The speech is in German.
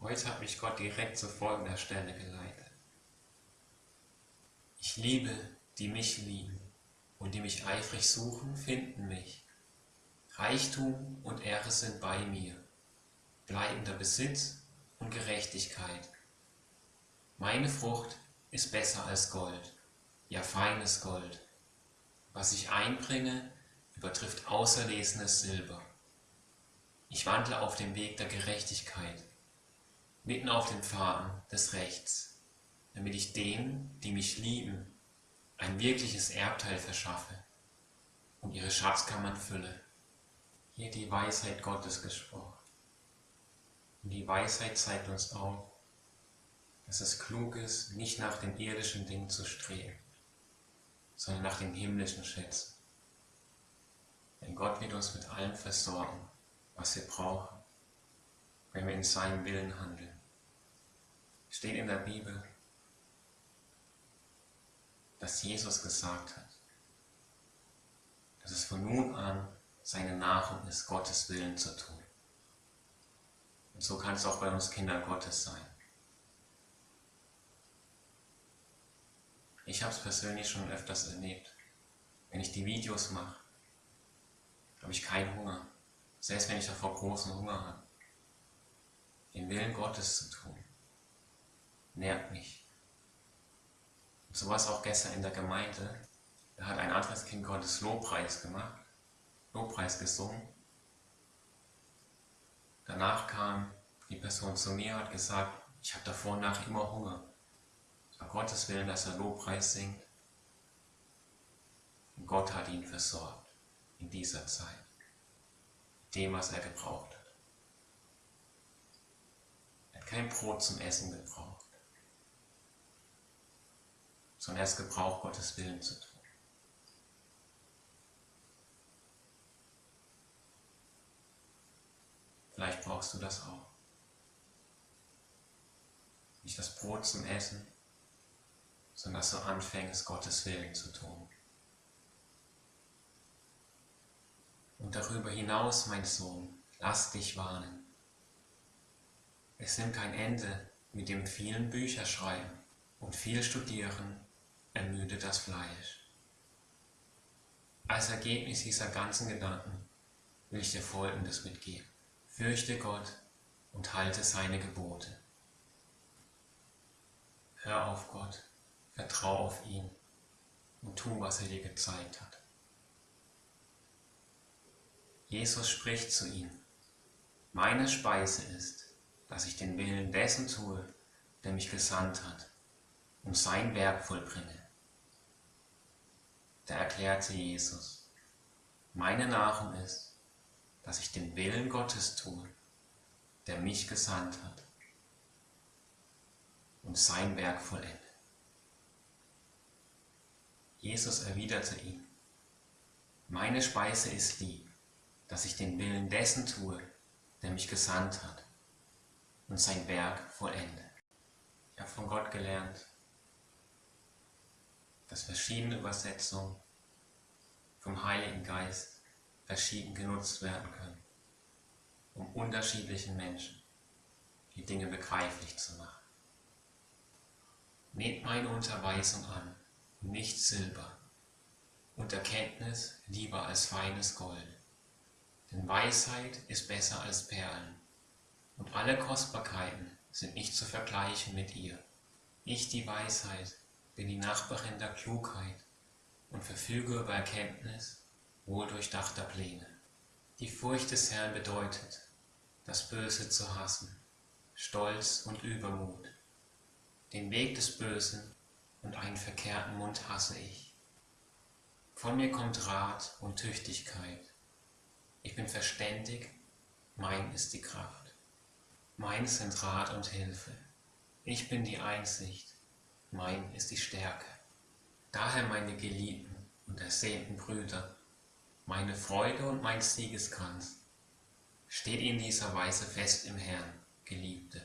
Heute hat mich Gott direkt zu folgender Stelle geleitet. Ich liebe, die mich lieben, und die mich eifrig suchen, finden mich. Reichtum und Ehre sind bei mir, bleibender Besitz und Gerechtigkeit. Meine Frucht ist besser als Gold, ja feines Gold. Was ich einbringe, übertrifft auserlesenes Silber. Ich wandle auf dem Weg der Gerechtigkeit, mitten auf den Pfaden des Rechts, damit ich denen, die mich lieben, ein wirkliches Erbteil verschaffe und ihre Schatzkammern fülle. Hier die Weisheit Gottes gesprochen. Und die Weisheit zeigt uns auch, dass es klug ist, nicht nach den irdischen Dingen zu streben, sondern nach den himmlischen Schätzen. Denn Gott wird uns mit allem versorgen, was wir brauchen, wenn wir in seinem Willen handeln. Steht in der Bibel, dass Jesus gesagt hat, dass es von nun an seine Nahrung ist, Gottes Willen zu tun. Und so kann es auch bei uns Kinder Gottes sein. Ich habe es persönlich schon öfters erlebt. Wenn ich die Videos mache, habe ich keinen Hunger. Selbst wenn ich davor großen Hunger habe. Den Willen Gottes zu tun, nährt mich. Und so war es auch gestern in der Gemeinde. Da hat ein anderes Kind Gottes Lobpreis gemacht, Lobpreis gesungen. Danach kam die Person zu mir und hat gesagt, ich habe davor und nach immer Hunger. Es war Gottes Willen, dass er Lobpreis singt. Und Gott hat ihn versorgt in dieser Zeit, dem, was er gebraucht hat. Kein Brot zum Essen gebraucht sondern erst Gebrauch Gottes Willen zu tun. Vielleicht brauchst du das auch. Nicht das Brot zum Essen, sondern dass du anfängst, Gottes Willen zu tun. Und darüber hinaus, mein Sohn, lass dich warnen. Es nimmt kein Ende mit dem vielen Bücherschreiben und viel Studieren ermüdet das Fleisch. Als Ergebnis dieser ganzen Gedanken will ich dir Folgendes mitgeben. Fürchte Gott und halte seine Gebote. Hör auf Gott, vertrau auf ihn und tu, was er dir gezeigt hat. Jesus spricht zu ihm, meine Speise ist, dass ich den Willen dessen tue, der mich gesandt hat und sein Werk vollbringe. Da erklärte Jesus, meine Nahrung ist, dass ich den Willen Gottes tue, der mich gesandt hat und sein Werk vollende. Jesus erwiderte ihm, meine Speise ist die, dass ich den Willen dessen tue, der mich gesandt hat und sein Werk vollende. Ich habe von Gott gelernt, dass verschiedene Übersetzungen vom Heiligen Geist verschieden genutzt werden können, um unterschiedlichen Menschen die Dinge begreiflich zu machen. Nehmt meine Unterweisung an, nicht Silber, und Erkenntnis lieber als feines Gold. Denn Weisheit ist besser als Perlen, und alle Kostbarkeiten sind nicht zu vergleichen mit ihr. Ich, die Weisheit, bin die Nachbarin der Klugheit und verfüge über Erkenntnis wohldurchdachter Pläne. Die Furcht des Herrn bedeutet, das Böse zu hassen, Stolz und Übermut. Den Weg des Bösen und einen verkehrten Mund hasse ich. Von mir kommt Rat und Tüchtigkeit. Ich bin verständig, mein ist die Kraft. Mein sind Rat und Hilfe. Ich bin die Einsicht, mein ist die Stärke. Daher meine geliebten und ersehnten Brüder, meine Freude und mein Siegeskranz, steht in dieser Weise fest im Herrn, Geliebte.